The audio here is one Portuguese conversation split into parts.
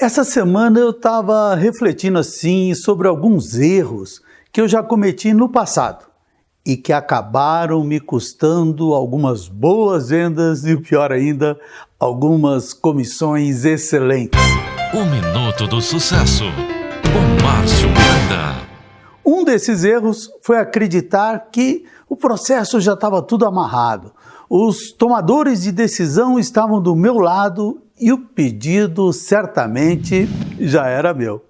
Essa semana eu estava refletindo assim sobre alguns erros que eu já cometi no passado e que acabaram me custando algumas boas vendas e, o pior ainda, algumas comissões excelentes. O Minuto do Sucesso, com Márcio Miranda. Um desses erros foi acreditar que o processo já estava tudo amarrado. Os tomadores de decisão estavam do meu lado e o pedido certamente já era meu.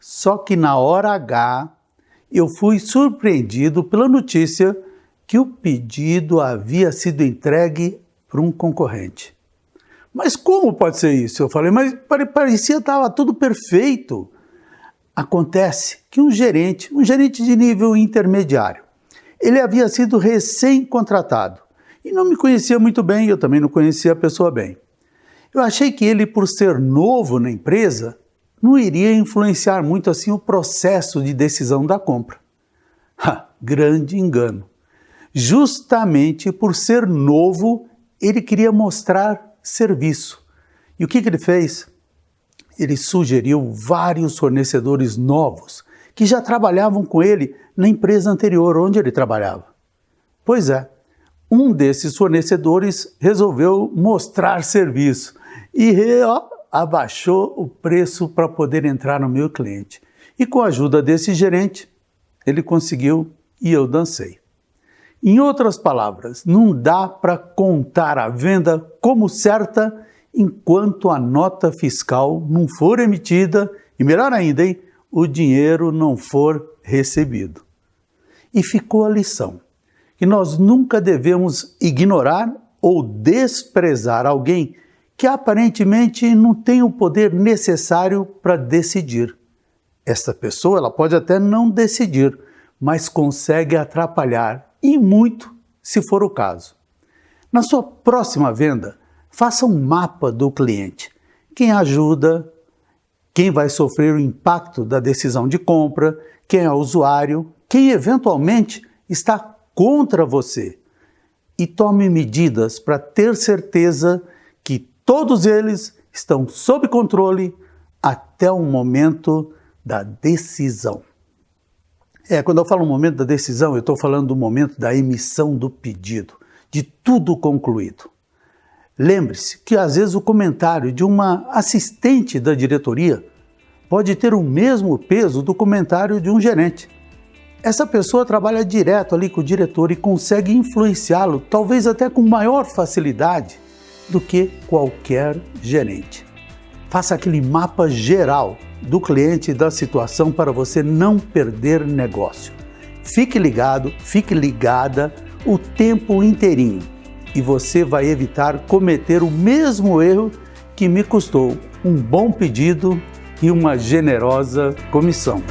Só que na hora H eu fui surpreendido pela notícia que o pedido havia sido entregue para um concorrente. Mas como pode ser isso? Eu falei, mas parecia estava tudo perfeito. Acontece que um gerente, um gerente de nível intermediário, ele havia sido recém-contratado e não me conhecia muito bem, eu também não conhecia a pessoa bem. Eu achei que ele, por ser novo na empresa, não iria influenciar muito assim o processo de decisão da compra. Ha, grande engano. Justamente por ser novo, ele queria mostrar serviço. E o que, que ele fez? Ele sugeriu vários fornecedores novos que já trabalhavam com ele na empresa anterior onde ele trabalhava. Pois é, um desses fornecedores resolveu mostrar serviço e ó, abaixou o preço para poder entrar no meu cliente. E com a ajuda desse gerente, ele conseguiu e eu dancei. Em outras palavras, não dá para contar a venda como certa enquanto a nota fiscal não for emitida e, melhor ainda, hein, o dinheiro não for recebido. E ficou a lição, que nós nunca devemos ignorar ou desprezar alguém que aparentemente não tem o poder necessário para decidir. Esta pessoa ela pode até não decidir, mas consegue atrapalhar e muito, se for o caso. Na sua próxima venda, faça um mapa do cliente. Quem ajuda, quem vai sofrer o impacto da decisão de compra, quem é o usuário, quem eventualmente está contra você. E tome medidas para ter certeza Todos eles estão sob controle até o momento da decisão. É, quando eu falo momento da decisão, eu estou falando do momento da emissão do pedido, de tudo concluído. Lembre-se que às vezes o comentário de uma assistente da diretoria pode ter o mesmo peso do comentário de um gerente. Essa pessoa trabalha direto ali com o diretor e consegue influenciá-lo, talvez até com maior facilidade do que qualquer gerente. Faça aquele mapa geral do cliente e da situação para você não perder negócio. Fique ligado, fique ligada o tempo inteirinho e você vai evitar cometer o mesmo erro que me custou um bom pedido e uma generosa comissão.